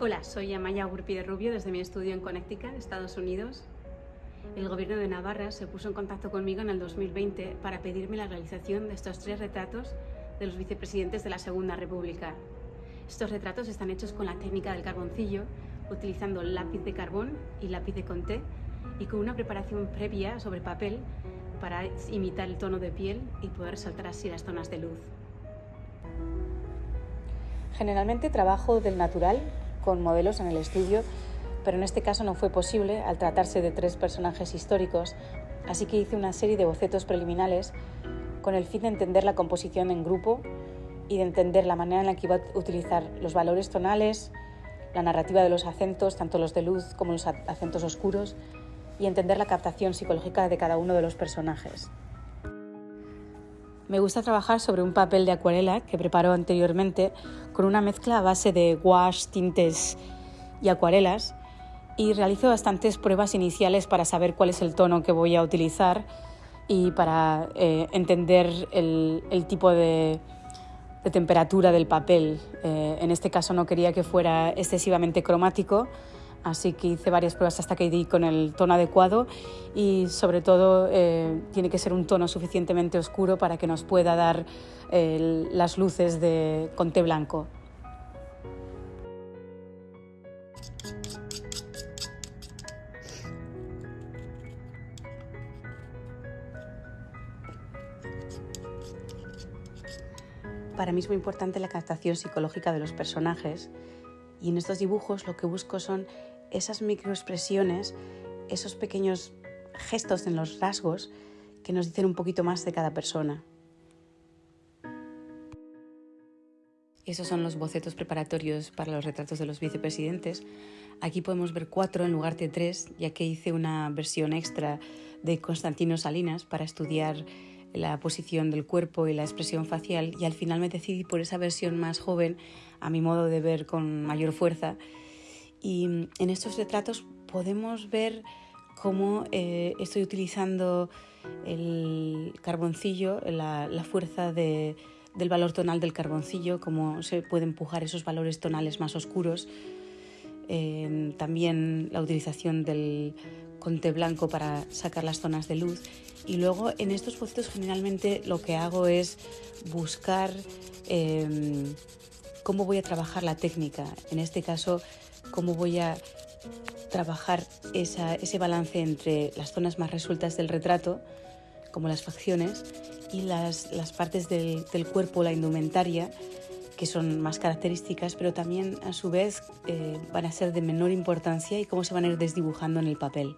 Hola, soy Amaya Gurpi de Rubio desde mi estudio en Connecticut, Estados Unidos. El gobierno de Navarra se puso en contacto conmigo en el 2020 para pedirme la realización de estos tres retratos de los vicepresidentes de la Segunda República. Estos retratos están hechos con la técnica del carboncillo, utilizando lápiz de carbón y lápiz de conté y con una preparación previa sobre papel para imitar el tono de piel y poder resaltar así las zonas de luz. Generalmente trabajo del natural con modelos en el estudio, pero en este caso no fue posible al tratarse de tres personajes históricos, así que hice una serie de bocetos preliminares con el fin de entender la composición en grupo y de entender la manera en la que iba a utilizar los valores tonales, la narrativa de los acentos, tanto los de luz como los acentos oscuros, y entender la captación psicológica de cada uno de los personajes. Me gusta trabajar sobre un papel de acuarela que preparo anteriormente con una mezcla a base de gouache, tintes y acuarelas y realizo bastantes pruebas iniciales para saber cuál es el tono que voy a utilizar y para eh, entender el, tipo de, temperatura del papel. Eh, en este caso no quería que fuera excesivamente cromático, Así que hice varias pruebas hasta que di con el tono adecuado y sobre todo eh, tiene que ser un tono suficientemente oscuro para que nos pueda dar eh, las luces de conté blanco. Para mí es muy importante la captación psicológica de los personajes y en estos dibujos lo que busco son esas microexpresiones, esos pequeños gestos en los rasgos que nos dicen un poquito más de cada persona. Esos son los bocetos preparatorios para los retratos de los vicepresidentes. Aquí podemos ver cuatro en lugar de tres, ya que hice una versión extra de Constantino Salinas para estudiar la posición del cuerpo y la expresión facial y al final me decidí por esa versión más joven, a mi modo de ver con mayor fuerza. Y en estos retratos podemos ver cómo eh, estoy utilizando el carboncillo, la, fuerza del valor tonal del carboncillo, cómo se puede empujar esos valores tonales más oscuros. Eh, también la utilización del conte blanco para sacar las zonas de luz. Y luego en estos bocetos generalmente lo que hago es buscar em, cómo voy a trabajar la técnica, en este caso cómo voy a trabajar ese balance entre las zonas más resueltas del retrato, como las facciones, y las, partes del, cuerpo, la indumentaria, que son más características, pero también a su vez eh, van a ser de menor importancia y cómo se van a ir desdibujando en el papel.